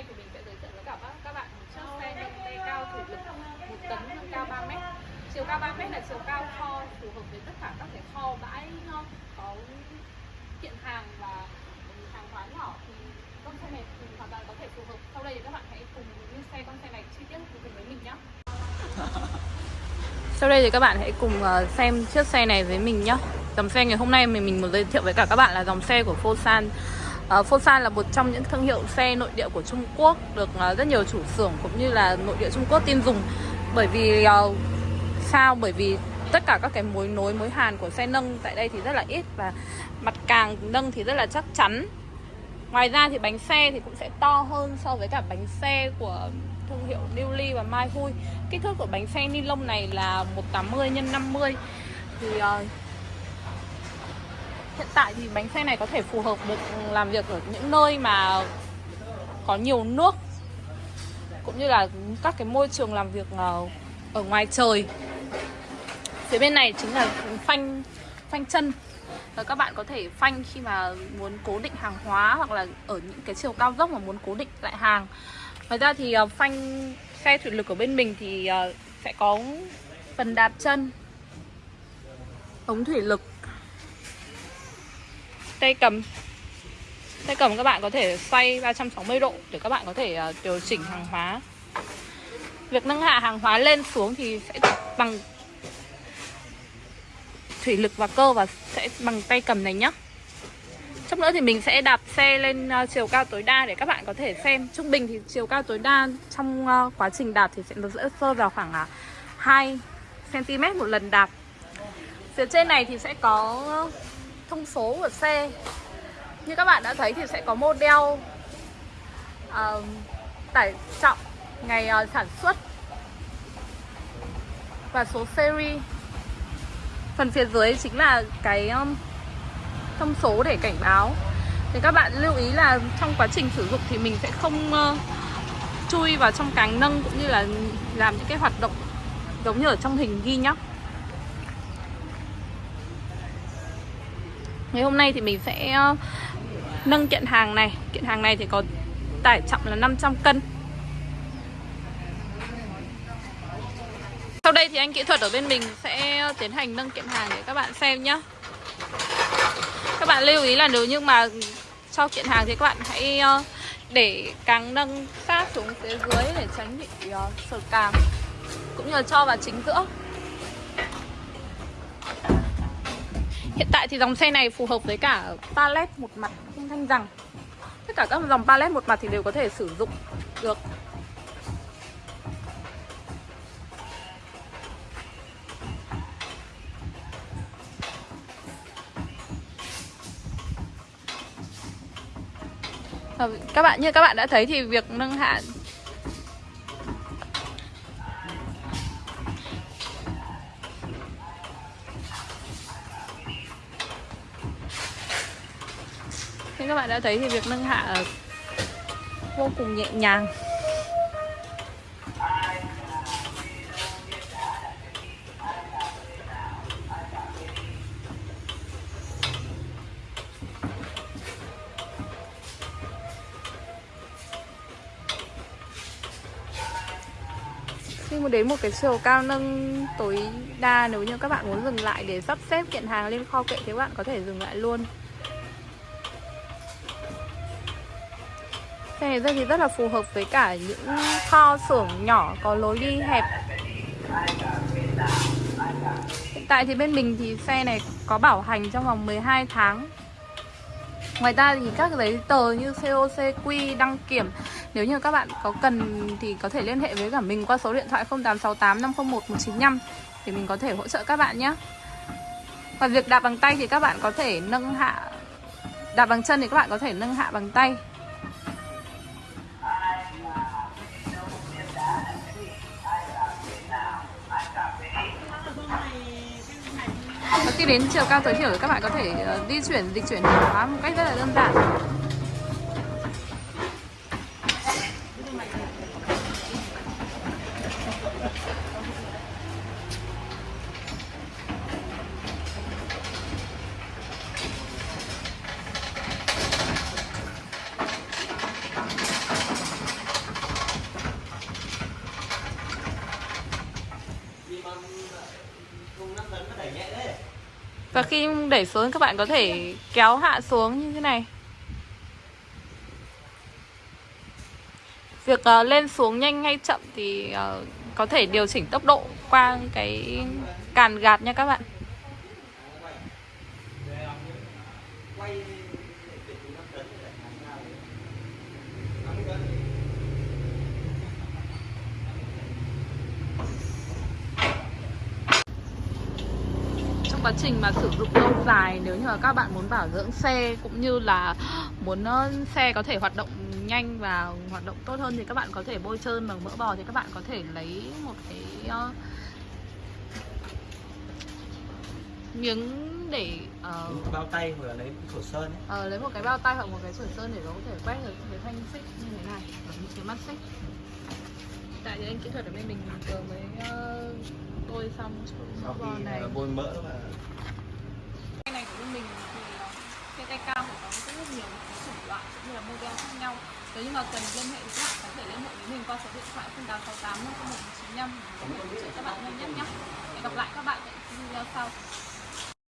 nay thì mình sẽ giới thiệu với cả các- các bạn một chiếc xe nâng tay cao thủ lực một tấn nâng cao 3 mét. Chiều cao 3 mét là chiều cao kho, phù hợp với tất cả các cái kho bãi có kiện hàng và hàng hóa nhỏ thì con xe này thì hoàn toàn có thể phù hợp. Sau đây thì các bạn hãy cùng như xe, con xe này chi tiết cùng với mình nhé sau đây thì các bạn hãy cùng ờ, xem chiếc xe này với mình nhé Dòng xe ngày hôm nay mình mình muốn giới thiệu với cả các bạn là dòng xe của Fosan Ờ, uh, Fosan là một trong những thương hiệu xe nội địa của Trung Quốc Được ờ, rất nhiều chủ xưởng cũng như là nội địa Trung Quốc tin dùng. Bởi vì ờ, sao? Bởi vì tất cả các cái mối nối mối hàn của xe nâng tại đây thì rất là ít Và mặt càng nâng thì rất là chắc chắn. Ngoài ra thì bánh xe thì cũng sẽ to hơn so với cả bánh xe của thương hiệu Newly và Mai Hui Kích thước của bánh xe ni lông này là 180 x 50 Thì uh, hiện tại thì bánh xe này có thể phù hợp được làm việc ở những nơi mà có nhiều nước, Cũng như là các cái môi trường làm việc ờ, ở ngoài trời. Phía bên này chính là phanh phanh chân. Và các bạn có thể phanh khi mà muốn cố định hàng hóa hoặc là ở những cái chiều cao dốc mà muốn cố định lại hàng. Ngoài ra thì ờ, phanh xe thủy lực của bên mình thì ờ, sẽ có phần đạp chân, ống thủy lực tay cầm. Tay cầm các bạn có thể xoay 360 độ để các bạn có thể uh, điều chỉnh hàng hóa. Việc nâng hạ hàng hóa lên xuống thì sẽ bằng thủy lực và cơ và sẽ bằng tay cầm này nhé Chốc nữa thì mình sẽ đạp xe lên uh, chiều cao tối đa để các bạn có thể xem. Trung bình thì chiều cao tối đa trong uh, quá trình đạp thì sẽ nó sẽ rơi vào khoảng uh, 2cm một lần đạp. Phía trên này thì sẽ có thông số của xe Như các bạn đã thấy thì sẽ có model uh, tải trọng ngày uh, sản xuất và số series. Phần phía dưới chính là cái um, thông số để cảnh báo. Thì các bạn lưu ý là trong quá trình sử dụng thì mình sẽ không uh, chui vào trong càng nâng cũng như là làm những cái hoạt động giống như ở trong hình ghi nhá. Ngày hôm nay thì mình sẽ ờ, nâng kiện hàng này. Kiện hàng này thì có tải trọng là 500 cân. Sau đây thì anh kỹ thuật ở bên mình sẽ tiến hành nâng kiện hàng để các bạn xem nhé Các bạn lưu ý là nếu như mà cho kiện hàng thì các bạn hãy ờ, để càng nâng sát xuống phía dưới để tránh bị ờ, sờ càng Cũng như là cho vào chính giữa. Hiện tại thì dòng xe này phù hợp với cả pallet một mặt không thanh rằng. Tất cả các dòng pallet một mặt thì đều có thể sử dụng được. Ờ, các bạn, như các bạn đã thấy thì việc nâng hạ Như các bạn đã thấy thì việc nâng hạ vô cùng nhẹ nhàng. Khi mà đến một cái chiều cao nâng tối đa nếu như các bạn muốn dừng lại để sắp xếp kiện hàng lên kho kệ thì các bạn có thể dừng lại luôn. Xe này rất thì rất là phù hợp với cả những kho xưởng nhỏ có lối đi hẹp. Hiện tại thì bên mình thì xe này có bảo hành trong vòng 12 tháng. Ngoài ra thì các giấy tờ như COCQ, đăng kiểm Nếu như các bạn có cần thì có thể liên hệ với cả mình qua số điện thoại 0868 501 195 Để mình có thể hỗ trợ các bạn nhé. Và việc đạp bằng tay thì các bạn có thể nâng hạ Đạp bằng chân thì các bạn có thể nâng hạ bằng tay. Khi đến chiều cao tối thiểu các bạn có thể ờ, di chuyển, dịch chuyển hàng hóa một cách rất là đơn giản. Và khi đẩy xuống các bạn có thể kéo hạ xuống như thế này. Việc uh, lên xuống nhanh hay chậm thì uh, có thể điều chỉnh tốc độ qua cái càn gạt nha các bạn. Trong quá trình mà sử dụng lâu dài nếu như mà các bạn muốn bảo dưỡng xe cũng như là muốn xe có thể hoạt động nhanh và hoạt động tốt hơn thì các bạn có thể bôi trơn bằng mỡ bò thì các bạn có thể lấy một cái ờ, miếng để ờ, bao tay hoặc là lấy khẩu sơn ấy. Ờ, lấy một cái bao tay hoặc một cái sủi sơn để nó có thể quét được cái thanh xích như thế này cái mắt xích tại vì anh kỹ thuật ở bên mình vừa mới uh, xong sau khi này. ờ, bôi mỡ và cái này của bên mình thì ờ, cái tay cam của nó có rất nhiều chủng loại cũng như là model khác nhau. Nếu như mà cần liên hệ thì các bạn có thể liên hệ với mình qua số điện thoại 0868 501 95 để có thể hỗ trợ các bạn nhanh nhất nhé hẹn gặp lại các bạn ở video sau